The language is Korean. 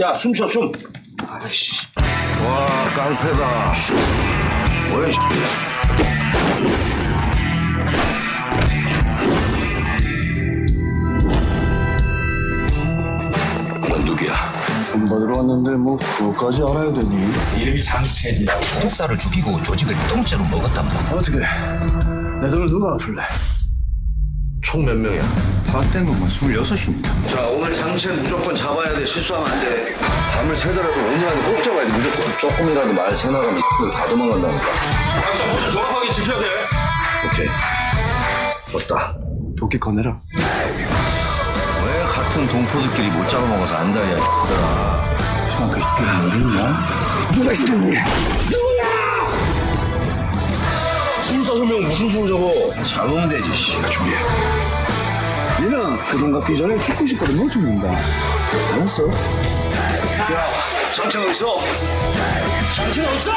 야, 숨 쉬어, 숨. 아이씨. 와, 깡패다. 뭐야, 이넌 누구야? 돈 받으러 왔는데 뭐 그거까지 알아야 되니? 이름이 장수첸이야. 독사를 죽이고 조직을 통째로 먹었답니다. 어떻게 내 돈을 누가 갚을래? 총 몇 명이야? 파악된 것만 26입니다 자, 오늘 장첸 무조건 잡아야 돼. 실수하면 안 돼. 밤을 새더라도 오늘 안에 꼭 잡아야 돼, 무조건. 조금이라도 말 새나가면 다 도망간다니까. 각자 포지션 정확하게 지켜야 돼. 오케이. 왔다. 도끼 꺼내라 왜 같은 동포들끼리 못 잡아먹어서 안달이냐, 얘들아. 그 이게 어딨냐? 누가 시켰니? 스물다섯 명 무슨 수를 잡아? 잡으면 되지, 씨. 준비해. 얘는 그돈 갚기 전에 죽고 싶거든 죽는다 알았어? 야, 장첸 어딨어? 장첸 어딨어?